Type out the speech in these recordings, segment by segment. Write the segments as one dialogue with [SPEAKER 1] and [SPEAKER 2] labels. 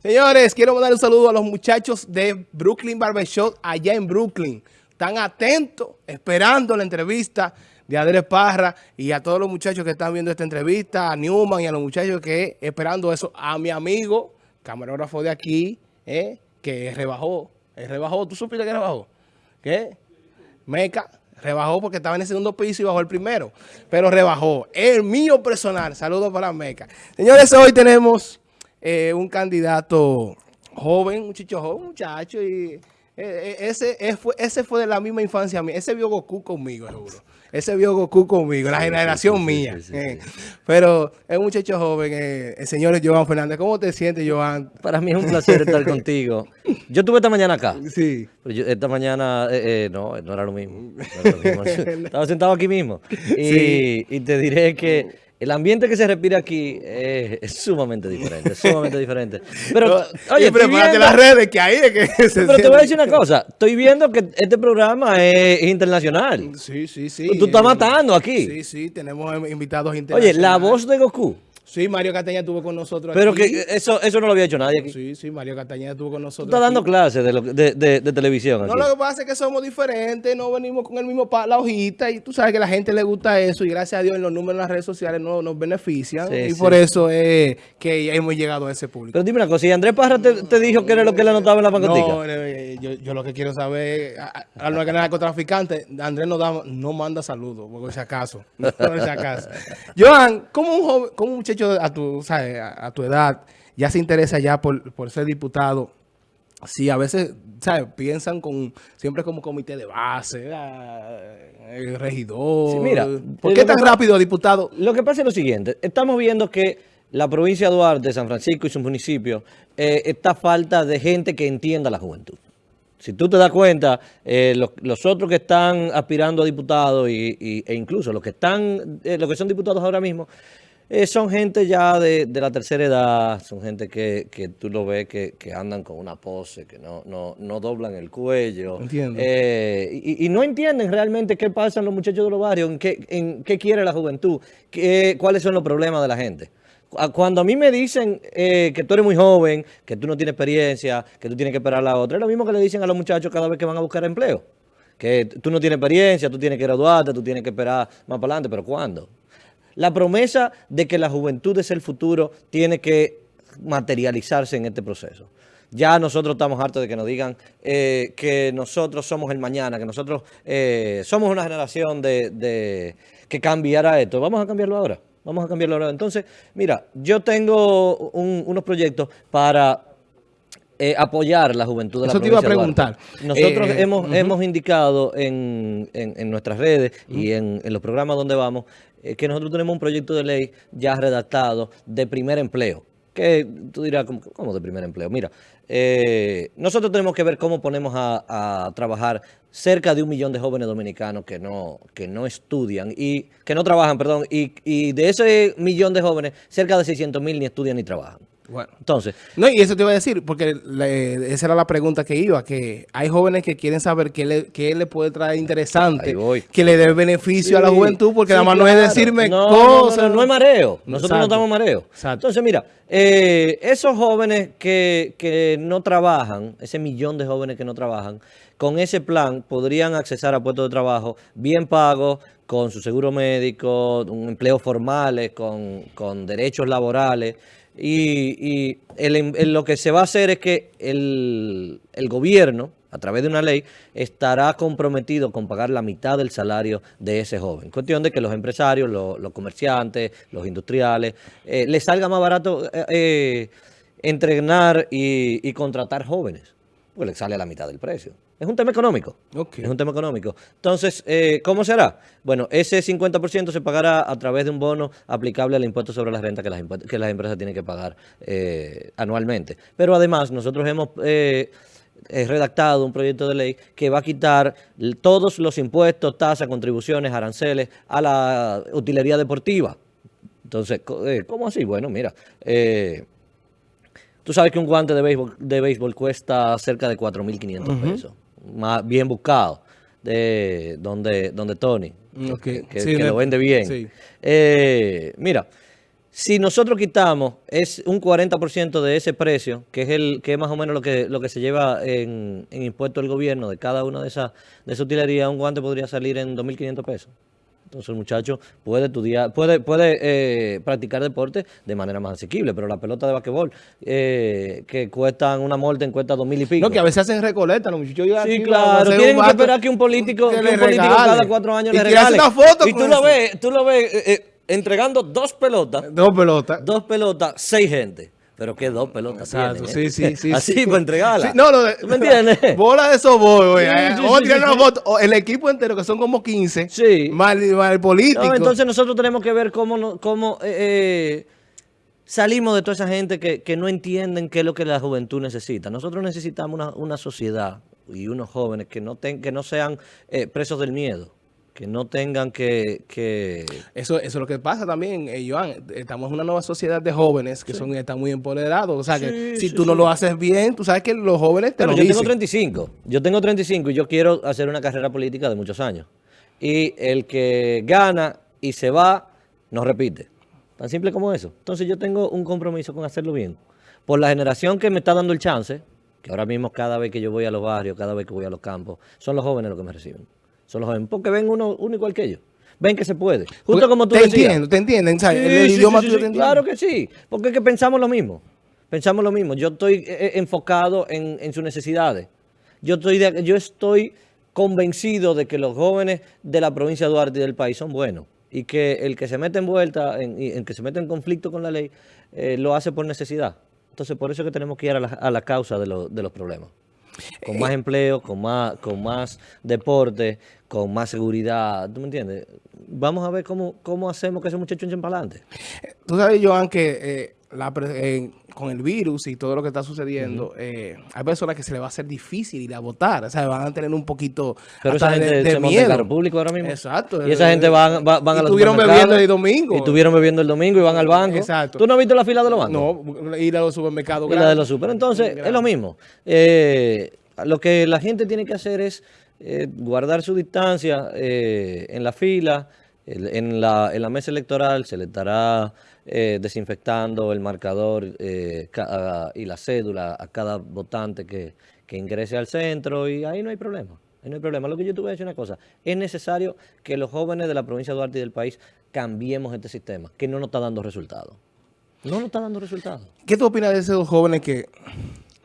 [SPEAKER 1] Señores, quiero mandar un saludo a los muchachos de Brooklyn Barbershop allá en Brooklyn. Están atentos, esperando la entrevista de Andrés Parra y a todos los muchachos que están viendo esta entrevista, a Newman y a los muchachos que esperando eso, a mi amigo, camarógrafo de aquí, eh, que rebajó, rebajó, ¿tú supiste que rebajó? ¿Qué? Meca, rebajó porque estaba en el segundo piso y bajó el primero, pero rebajó. El mío personal, saludos para Meca. Señores, hoy tenemos eh, un candidato joven, un chicho joven, un muchacho, y eh, eh, ese, fue, ese fue de la misma infancia mía. Ese vio Goku conmigo, seguro. Ese vio Goku conmigo, la generación mía. Pero es un muchacho joven, el señor Joan Fernández. ¿Cómo te sientes, Joan?
[SPEAKER 2] Para mí es un placer estar contigo. Yo estuve esta mañana acá. Sí. esta mañana, no, no era lo mismo. Estaba sentado aquí mismo. Y, y te diré que el ambiente que se respira aquí es, sumamente diferente, sumamente diferente. Pero,
[SPEAKER 1] oye, prepárate las redes que ahí es que
[SPEAKER 2] se Pero te voy a decir una cosa, estoy viendo que este programa es internacional.
[SPEAKER 1] Sí, sí, sí.
[SPEAKER 2] Tú, estás matando aquí.
[SPEAKER 1] Sí, sí, tenemos invitados internacionales.
[SPEAKER 2] Oye, la voz de Goku.
[SPEAKER 1] Sí, Mario Castañeda estuvo con nosotros
[SPEAKER 2] Pero que eso, eso no lo había hecho nadie aquí.
[SPEAKER 1] Sí, sí, Mario Castañeda estuvo con nosotros
[SPEAKER 2] Tú estás dando clases de, de, de, televisión
[SPEAKER 1] No, lo que pasa es que somos diferentes, no venimos con el mismo la hojita y tú sabes que a la gente le gusta eso y gracias a Dios en los números en las redes sociales no, nos benefician y por eso es que hemos llegado a ese público.
[SPEAKER 2] Pero dime una cosa, ¿y Andrés Parra te, dijo que era lo que él anotaba en la pancotica?
[SPEAKER 1] No, eh, yo, yo, lo que quiero saber, a, a los narcotraficantes, Andrés no, da, no manda saludos, por si acaso, por si acaso. Joan, ¿cómo un, joven, cómo un muchacho a tu, a, tu edad, ya se interesa ya por, por ser diputado, sí, a veces, ¿sabes? Piensan con siempre como comité de base, el regidor.
[SPEAKER 2] mira,
[SPEAKER 1] ¿por qué tan rápido, diputado?
[SPEAKER 2] Lo que pasa es lo siguiente, estamos viendo que la provincia de Duarte, San Francisco y sus municipios, eh, está falta de gente que entienda la juventud. Si tú te das cuenta, eh, los, otros que están aspirando a diputados y, e incluso los que están, eh, los que son diputados ahora mismo, eh, son gente ya de, la tercera edad, son gente que, que tú lo ves que, andan con una pose, que no, no, no doblan el cuello.
[SPEAKER 1] Entiendo.
[SPEAKER 2] Eh, y, no entienden realmente qué pasa en los muchachos de los barrios, en qué, en qué quiere la juventud, qué, cuáles son los problemas de la gente. Cuando a mí me dicen eh, que tú eres muy joven, que tú no tienes experiencia, que tú tienes que esperar a la otra, es lo mismo que le dicen a los muchachos cada vez que van a buscar empleo. Que tú no tienes experiencia, tú tienes que graduarte, tú tienes que esperar más para adelante, pero ¿cuándo? La promesa de que la juventud es el futuro tiene que materializarse en este proceso. Ya nosotros estamos hartos de que nos digan eh, que nosotros somos el mañana, que nosotros eh, somos una generación de, que cambiará esto. Vamos a cambiarlo ahora. Vamos a cambiarlo ahora. Entonces, mira, yo tengo unos proyectos para eh, apoyar la juventud de
[SPEAKER 1] Eso
[SPEAKER 2] la
[SPEAKER 1] te iba a preguntar.
[SPEAKER 2] Nosotros hemos, hemos indicado en, nuestras redes y en, los programas donde vamos eh, que nosotros tenemos un proyecto de ley ya redactado de primer empleo. Que tú dirás, ¿cómo, de primer empleo? Mira, eh, nosotros tenemos que ver cómo ponemos a, trabajar cerca de un millón de jóvenes dominicanos que no, que no estudian y que no trabajan, perdón, y, y de ese millón de jóvenes, cerca de 600 mil ni estudian ni trabajan.
[SPEAKER 1] Bueno, entonces. No, y eso te iba a decir, porque esa era la pregunta que iba, que hay jóvenes que quieren saber qué le, qué le puede traer interesante, que le dé beneficio a la juventud, porque nada más no es decirme cosas.
[SPEAKER 2] No, es mareo, nosotros no damos mareo. Entonces, mira, eh, esos jóvenes que, que no trabajan, ese millón de jóvenes que no trabajan, con ese plan podrían accesar a puestos de trabajo bien pagos, con su seguro médico, un empleo formales, con, con derechos laborales, y, lo que se va a hacer es que el, gobierno, a través de una ley, estará comprometido con pagar la mitad del salario de ese joven. Cuestión de que los empresarios, los, comerciantes, los industriales, eh, les salga más barato eh, eh, entrenar y, y contratar jóvenes, porque les sale a la mitad del precio. Es un tema económico. Es un tema económico. Entonces, eh, ¿cómo será? Bueno, ese 50% se pagará a través de un bono aplicable al impuesto sobre la renta que las, que las empresas tienen que pagar eh, anualmente. Pero además, nosotros hemos eh, redactado un proyecto de ley que va a quitar todos los impuestos, tasas, contribuciones, aranceles a la utilería deportiva. Entonces, ¿cómo así? Bueno, mira... Tú sabes que un guante de béisbol, de béisbol cuesta cerca de 4.500 pesos más bien buscado, de donde, donde Tony, que, lo vende bien. Eh, mira, Si nosotros quitamos es un 40% de ese precio, que es el que es más o menos lo que lo que se lleva en, en impuesto el gobierno de cada una de esas de esa utilería, un guante podría salir en 2.500 pesos. Entonces el muchacho puede estudiar, puede, puede eh, practicar deporte de manera más asequible, pero la pelota de basquetbol, eh, que cuestan una molten, cuesta dos mil y pico.
[SPEAKER 1] No, que a veces hacen recoleta los muchachos.
[SPEAKER 2] Sí, claro, tienen que esperar que un político, que, un político cada cuatro años le regale.
[SPEAKER 1] Una foto
[SPEAKER 2] y tú lo, ves, tú lo ves, eh, entregando dos pelotas.
[SPEAKER 1] Dos pelotas.
[SPEAKER 2] Dos pelotas, seis gente. Pero qué dos pelotas
[SPEAKER 1] Exacto, sí, sí, sí.
[SPEAKER 2] Así sí. para entregarla.
[SPEAKER 1] no, lo de, ¿Me entiendes? Bola de soboy, güey. o el equipo entero, que son como 15.
[SPEAKER 2] Sí.
[SPEAKER 1] Político.
[SPEAKER 2] entonces nosotros tenemos que ver cómo, cómo eh, salimos de toda esa gente que, que, no entienden qué es lo que la juventud necesita. Nosotros necesitamos una, una sociedad y unos jóvenes que no, ten, que no sean eh, presos del miedo que no tengan que... que...
[SPEAKER 1] Eso, eso es lo que pasa también, eh, Joan. Estamos en una nueva sociedad de jóvenes que son están muy empoderados. O sea, que si tú no lo haces bien, tú sabes que los jóvenes te
[SPEAKER 2] Pero
[SPEAKER 1] lo
[SPEAKER 2] yo tengo 35. Yo tengo 35 y yo quiero hacer una carrera política de muchos años. Y el que gana y se va, no repite. Tan simple como eso. Entonces yo tengo un compromiso con hacerlo bien. Por la generación que me está dando el chance, que ahora mismo cada vez que yo voy a los barrios, cada vez que voy a los campos, son los jóvenes los que me reciben son los jóvenes, porque ven uno, uno igual que ellos. Ven que se puede. Justo como tú
[SPEAKER 1] te entiendo, te entienden, ¿sabes?
[SPEAKER 2] el, idioma tuyo te entiende. Claro que sí, porque es que pensamos lo mismo. Pensamos lo mismo. Yo estoy eh, eh, enfocado en, en, sus necesidades. Yo estoy, yo estoy convencido de que los jóvenes de la provincia de Duarte y del país son buenos y que el que se mete en vuelta, en, en que se mete en conflicto con la ley, eh, lo hace por necesidad. Entonces, por eso es que tenemos que ir a la, a la causa de, lo, de los problemas con más empleo, con más, con más deporte, con más seguridad, ¿tú me entiendes? Vamos a ver cómo, cómo hacemos que ese muchacho echen para adelante.
[SPEAKER 1] Tú sabes, Joan, que eh, la, eh, con el virus y todo lo que está sucediendo, eh, hay personas que se le va a hacer difícil ir a votar, o sea, van a tener un poquito
[SPEAKER 2] Pero esa gente de, de se miedo. Monta público ahora mismo.
[SPEAKER 1] Exacto.
[SPEAKER 2] Y esa gente van, van, van
[SPEAKER 1] y
[SPEAKER 2] a los
[SPEAKER 1] estuvieron bebiendo el domingo.
[SPEAKER 2] Y estuvieron bebiendo el domingo y van al banco.
[SPEAKER 1] Exacto.
[SPEAKER 2] ¿Tú no has visto la fila de los bancos?
[SPEAKER 1] No, ir a los supermercados.
[SPEAKER 2] Y la de los super. Entonces, es lo mismo. Eh, lo que la gente tiene que hacer es eh, guardar su distancia eh, en la fila, en la, en la, mesa electoral se le estará eh, desinfectando el marcador eh, y la cédula a cada votante que, que, ingrese al centro y ahí no hay problema. No hay problema. Lo que yo te voy a decir una cosa, es necesario que los jóvenes de la provincia de Duarte y del país cambiemos este sistema, que no nos está dando resultados. No nos está dando resultados.
[SPEAKER 1] ¿Qué tú opinas de esos jóvenes que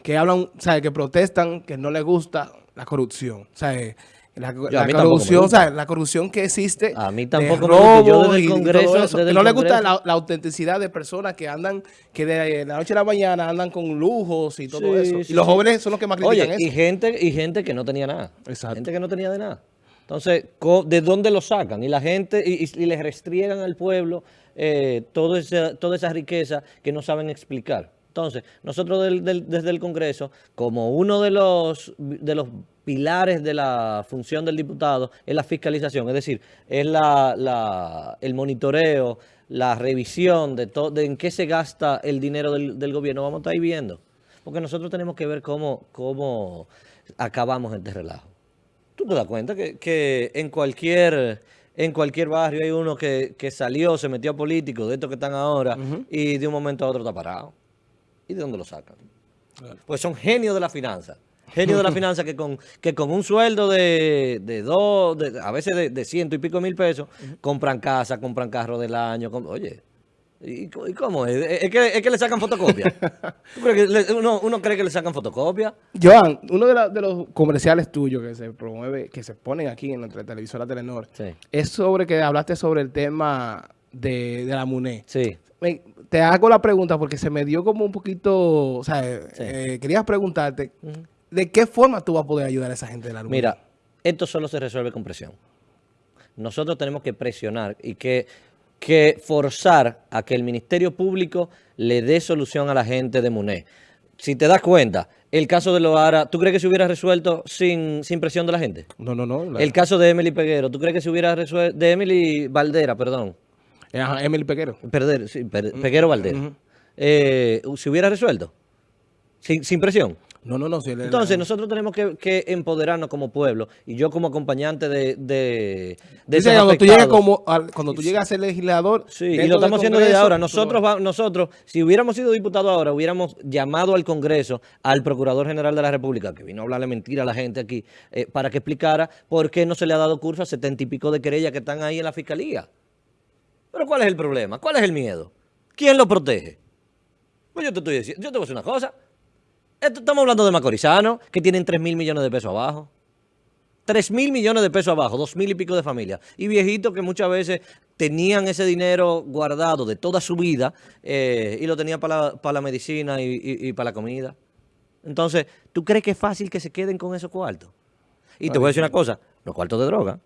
[SPEAKER 1] que hablan. Que protestan, que no les gusta la corrupción, ¿sabes? La, la corrupción, ¿sabes? La corrupción que existe.
[SPEAKER 2] A mí tampoco me gusta. Yo desde el Congreso. Desde
[SPEAKER 1] que no
[SPEAKER 2] les
[SPEAKER 1] gusta la, la, autenticidad de personas que andan, que de la noche a la mañana andan con lujos y todo sí, eso. Sí, y los jóvenes son los que más critican
[SPEAKER 2] Oye,
[SPEAKER 1] eso.
[SPEAKER 2] Y gente, y gente que no tenía nada.
[SPEAKER 1] Exacto.
[SPEAKER 2] Gente que no tenía de nada. Entonces, ¿de dónde lo sacan? Y la gente, y, y les restriegan al pueblo eh, todo ese, toda esa riqueza que no saben explicar. Entonces, nosotros del, del, desde el Congreso, como uno de los, de los pilares de la función del diputado es la fiscalización, es decir, es la, la, el monitoreo, la revisión de, todo, de en qué se gasta el dinero del, del, gobierno, vamos a estar ahí viendo. Porque nosotros tenemos que ver cómo, cómo acabamos este relajo. Tú te das cuenta que, que en cualquier en cualquier barrio hay uno que, que, salió, se metió a político, de estos que están ahora, uh -huh. y de un momento a otro está parado. ¿Y de dónde lo sacan? Claro. Pues son genios de la finanza. Genios de la finanza que con, que con un sueldo de, de dos, de, a veces de, de, ciento y pico mil pesos, compran casa, compran carro del año. oye, ¿y, ¿y, cómo es? ¿Es que, es que le sacan fotocopia? que le, uno, uno, cree que le sacan fotocopia?
[SPEAKER 1] Joan, uno de, la, de, los comerciales tuyos que se promueve, que se ponen aquí en nuestra televisora Telenor,
[SPEAKER 2] sí.
[SPEAKER 1] es sobre que hablaste sobre el tema de, de la MUNE.
[SPEAKER 2] Sí
[SPEAKER 1] te hago la pregunta porque se me dio como un poquito, o sea, sí. eh, querías preguntarte, uh -huh. ¿de qué forma tú vas a poder ayudar a esa gente de la luz?
[SPEAKER 2] Mira, esto solo se resuelve con presión. Nosotros tenemos que presionar y que, que forzar a que el Ministerio Público le dé solución a la gente de MUNE. Si te das cuenta, el caso de Loara, ¿tú crees que se hubiera resuelto sin, sin presión de la gente?
[SPEAKER 1] No, no, no.
[SPEAKER 2] La... El caso de Emily Peguero, ¿tú crees que se hubiera resuelto, de Emily Valdera, perdón?
[SPEAKER 1] Ajá, Emily Peguero.
[SPEAKER 2] Perder, sí, per, Peguero Valdera. Uh -huh. eh, ¿Se hubiera resuelto? ¿Sin, sin presión?
[SPEAKER 1] No, no, no. Si
[SPEAKER 2] Entonces, nosotros tenemos que, empoderarnos como pueblo. Y yo como acompañante de, de,
[SPEAKER 1] de cuando, tú llegas como, cuando tú llegas a ser legislador...
[SPEAKER 2] Sí, y lo estamos haciendo desde ahora. Nosotros, nosotros, si hubiéramos sido diputados ahora, hubiéramos llamado al Congreso, al Procurador General de la República, que vino a hablarle mentira a la gente aquí, eh, para que explicara por qué no se le ha dado curso a setenta y pico de querellas que están ahí en la Fiscalía. Pero ¿cuál es el problema? ¿Cuál es el miedo? ¿Quién lo protege? Pues yo te estoy diciendo, yo te voy a decir una cosa estamos hablando de Macorizano, que tienen 3 mil millones de pesos abajo. 3 mil millones de pesos abajo, 2 mil y pico de familia. Y viejitos que muchas veces tenían ese dinero guardado de toda su vida eh, y lo tenían para la, medicina y, para la comida. Entonces, ¿tú crees que es fácil que se queden con esos cuartos? Y te voy a decir una cosa, no es cuarto de droga,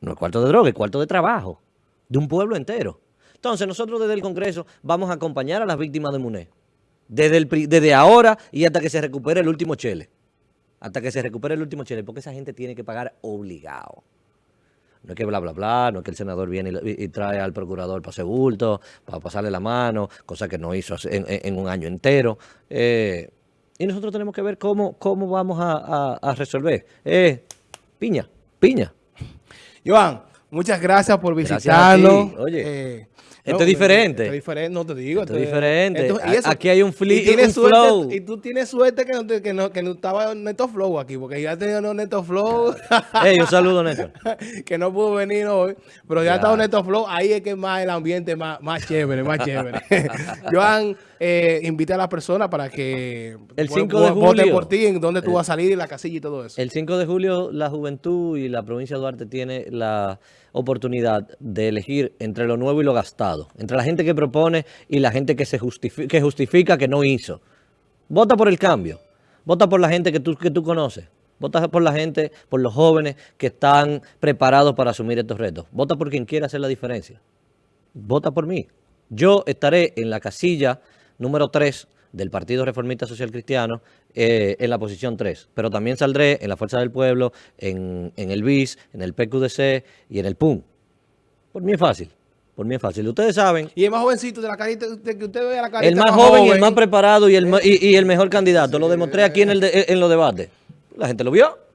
[SPEAKER 2] no es cuarto de droga, es cuarto de trabajo, de un pueblo entero. Entonces, nosotros desde el Congreso vamos a acompañar a las víctimas de MUNE. Desde, ahora y hasta que se recupere el último chele. Hasta que se recupere el último chele, porque esa gente tiene que pagar obligado. No es que bla, bla, bla, no es que el senador viene y, trae al procurador para hacer bulto, para pasarle la mano, cosa que no hizo en, un año entero. Eh, y nosotros tenemos que ver cómo, cómo vamos a, resolver. Eh, piña, piña.
[SPEAKER 1] Joan, muchas gracias por visitarnos.
[SPEAKER 2] Oye. Eh, esto es diferente.
[SPEAKER 1] Esto es diferente, no te digo.
[SPEAKER 2] Esto, es diferente. aquí hay un, y
[SPEAKER 1] tienes flow. Y tú tienes suerte que no, que no, que no estaba Neto Flow aquí, porque ya tenía un Neto Flow.
[SPEAKER 2] Ey, un saludo, Neto.
[SPEAKER 1] que no pudo venir hoy, pero ya, está un Neto Flow. Ahí es que más el ambiente más, más chévere, más chévere. Joan, eh, invita a las personas para que
[SPEAKER 2] el 5 de julio,
[SPEAKER 1] por ti, en dónde tú vas a salir, la casilla y todo eso.
[SPEAKER 2] El 5 de julio la juventud y la provincia de Duarte tiene la oportunidad de elegir entre lo nuevo y lo gastado, entre la gente que propone y la gente que, se justifica, que justifica que no hizo. Vota por el cambio, vota por la gente que tú, que tú conoces, vota por la gente, por los jóvenes que están preparados para asumir estos retos, vota por quien quiera hacer la diferencia, vota por mí. Yo estaré en la casilla número 3 del Partido Reformista Social Cristiano eh, en la posición 3. Pero también saldré en la Fuerza del Pueblo, en, el BIS, en el PQDC y en el PUM. Por mí es fácil. Por mí es fácil. Ustedes saben...
[SPEAKER 1] Y el más jovencito de la carita, de que usted ve la carita
[SPEAKER 2] El más, joven, y el más preparado y el, y, el mejor candidato. Lo demostré aquí en, el en los debates. La gente lo vio.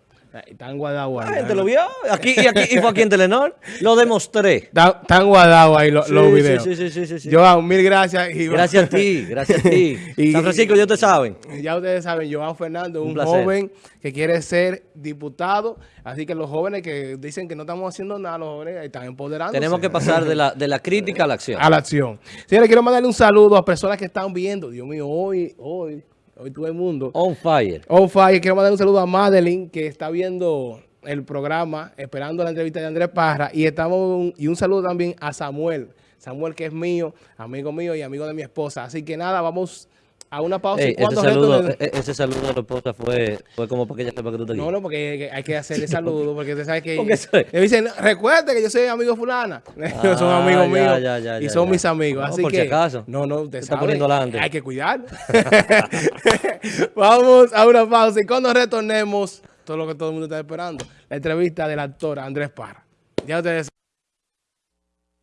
[SPEAKER 1] Están guardados
[SPEAKER 2] ahí. ¿Te lo vio? Aquí, y, aquí, y fue aquí en Telenor. Lo demostré.
[SPEAKER 1] Están guardados ahí los, videos.
[SPEAKER 2] Sí, sí, sí, sí, sí.
[SPEAKER 1] Joan, mil gracias.
[SPEAKER 2] Gracias a ti, gracias a ti. San Francisco, ya ustedes saben.
[SPEAKER 1] Ya ustedes saben, Joan Fernando, un, joven que quiere ser diputado. Así que los jóvenes que dicen que no estamos haciendo nada, los jóvenes están empoderando.
[SPEAKER 2] Tenemos que pasar de la, de la crítica a la acción.
[SPEAKER 1] A la acción. Señores, quiero mandarle un saludo a personas que están viendo. Dios mío, hoy, hoy, hoy todo el mundo.
[SPEAKER 2] On fire.
[SPEAKER 1] On fire. Quiero mandar un saludo a Madeline, que está viendo el programa, esperando la entrevista de Andrés Parra. Y estamos y un saludo también a Samuel. Samuel, que es mío, amigo mío y amigo de mi esposa. Así que nada, vamos a una pausa.
[SPEAKER 2] ese, saludo, e, ese saludo de la esposa fue, fue como porque ella sepa que tú te
[SPEAKER 1] No, no, porque hay que hacerle saludo, porque usted sabe que... Me dicen, recuerde que yo soy amigo fulana. son ah, amigos míos y son mis amigos. así
[SPEAKER 2] por
[SPEAKER 1] que,
[SPEAKER 2] si acaso.
[SPEAKER 1] No, no,
[SPEAKER 2] usted está poniendo adelante.
[SPEAKER 1] Hay que cuidar. Vamos a una pausa y cuando retornemos todo lo que todo el mundo está esperando. La entrevista del actor Andrés Parra. Ya ustedes